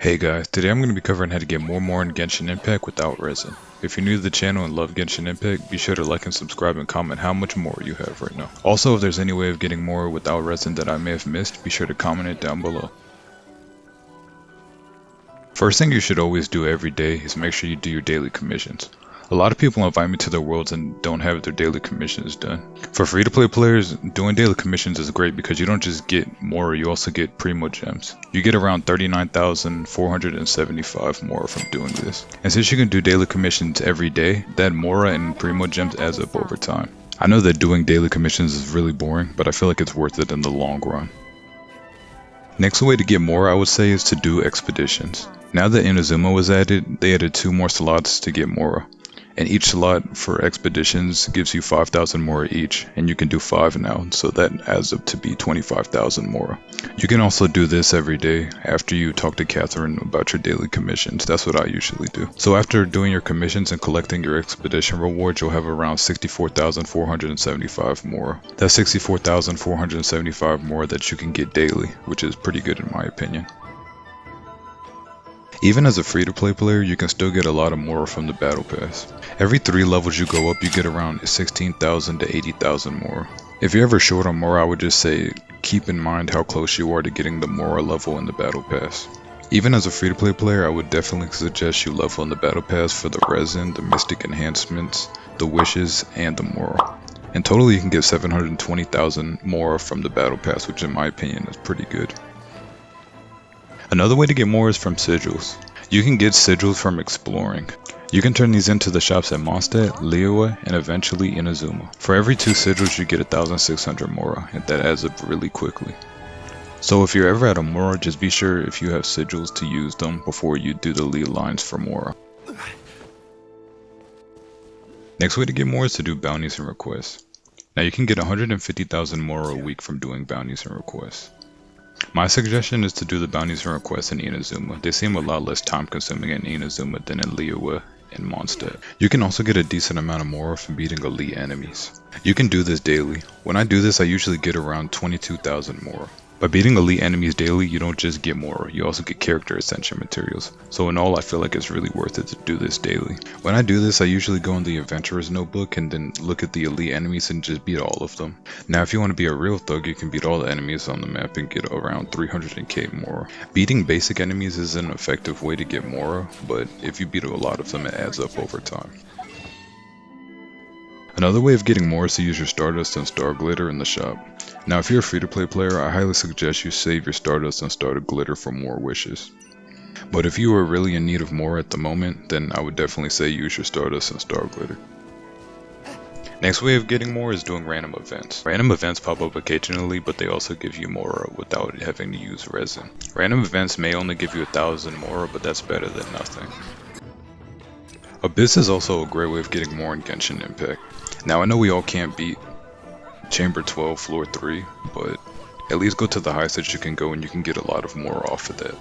Hey guys, today I'm going to be covering how to get more Mora in Genshin Impact without resin. If you're new to the channel and love Genshin Impact, be sure to like and subscribe and comment how much Mora you have right now. Also, if there's any way of getting more without resin that I may have missed, be sure to comment it down below. First thing you should always do every day is make sure you do your daily commissions. A lot of people invite me to their worlds and don't have their daily commissions done. For free to play players, doing daily commissions is great because you don't just get more, you also get Primogems. You get around 39,475 Mora from doing this. And since you can do daily commissions every day, that Mora and Primogems adds up over time. I know that doing daily commissions is really boring, but I feel like it's worth it in the long run. Next way to get more I would say is to do expeditions. Now that Inazuma was added, they added two more slots to get Mora and each slot for expeditions gives you 5,000 Mora each, and you can do 5 now, so that adds up to be 25,000 Mora. You can also do this every day after you talk to Catherine about your daily commissions, that's what I usually do. So after doing your commissions and collecting your expedition rewards, you'll have around 64,475 Mora. That's 64,475 Mora that you can get daily, which is pretty good in my opinion. Even as a free-to-play player, you can still get a lot of Mora from the Battle Pass. Every 3 levels you go up, you get around 16,000 to 80,000 Mora. If you're ever short on Mora, I would just say keep in mind how close you are to getting the Mora level in the Battle Pass. Even as a free-to-play player, I would definitely suggest you level in the Battle Pass for the Resin, the Mystic Enhancements, the Wishes, and the Mora. In total, you can get 720,000 Mora from the Battle Pass, which in my opinion is pretty good. Another way to get more is from sigils. You can get sigils from exploring. You can turn these into the shops at Mondstadt, Liyue, and eventually Inazuma. For every 2 sigils you get 1600 Mora, and that adds up really quickly. So if you're ever at a Mora, just be sure if you have sigils to use them before you do the ley lines for Mora. Next way to get more is to do bounties and requests. Now you can get 150,000 Mora a week from doing bounties and requests. My suggestion is to do the bounties and requests in Inazuma. They seem a lot less time consuming in Inazuma than in Liyue and Mondstadt. You can also get a decent amount of Mora from beating elite enemies. You can do this daily. When I do this I usually get around 22,000 Mora. By beating elite enemies daily, you don't just get more, you also get character ascension materials. So in all, I feel like it's really worth it to do this daily. When I do this, I usually go in the adventurer's notebook and then look at the elite enemies and just beat all of them. Now if you want to be a real thug, you can beat all the enemies on the map and get around 300k Mora. Beating basic enemies is an effective way to get more, but if you beat a lot of them, it adds up over time. Another way of getting more is to use your Stardust and Star Glitter in the shop. Now if you're a free-to-play player, I highly suggest you save your Stardust and Star Glitter for more wishes. But if you are really in need of more at the moment, then I would definitely say use your Stardust and Star Glitter. Next way of getting more is doing random events. Random events pop up occasionally, but they also give you more without having to use resin. Random events may only give you a thousand Mora, but that's better than nothing. Abyss is also a great way of getting more in Genshin Impact. Now I know we all can't beat Chamber 12, Floor 3, but at least go to the highest that you can go and you can get a lot of Mora off of that.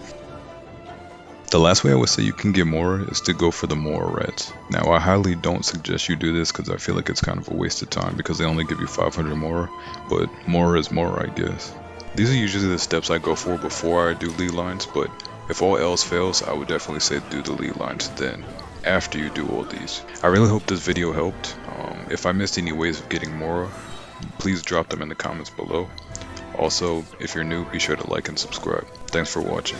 The last way I would say you can get more is to go for the Mora Rats. Now I highly don't suggest you do this because I feel like it's kind of a waste of time because they only give you 500 Mora, but more is more I guess. These are usually the steps I go for before I do ley lines, but if all else fails, I would definitely say do the ley lines then, after you do all these. I really hope this video helped. Um, if I missed any ways of getting more, please drop them in the comments below. Also, if you're new, be sure to like and subscribe. Thanks for watching.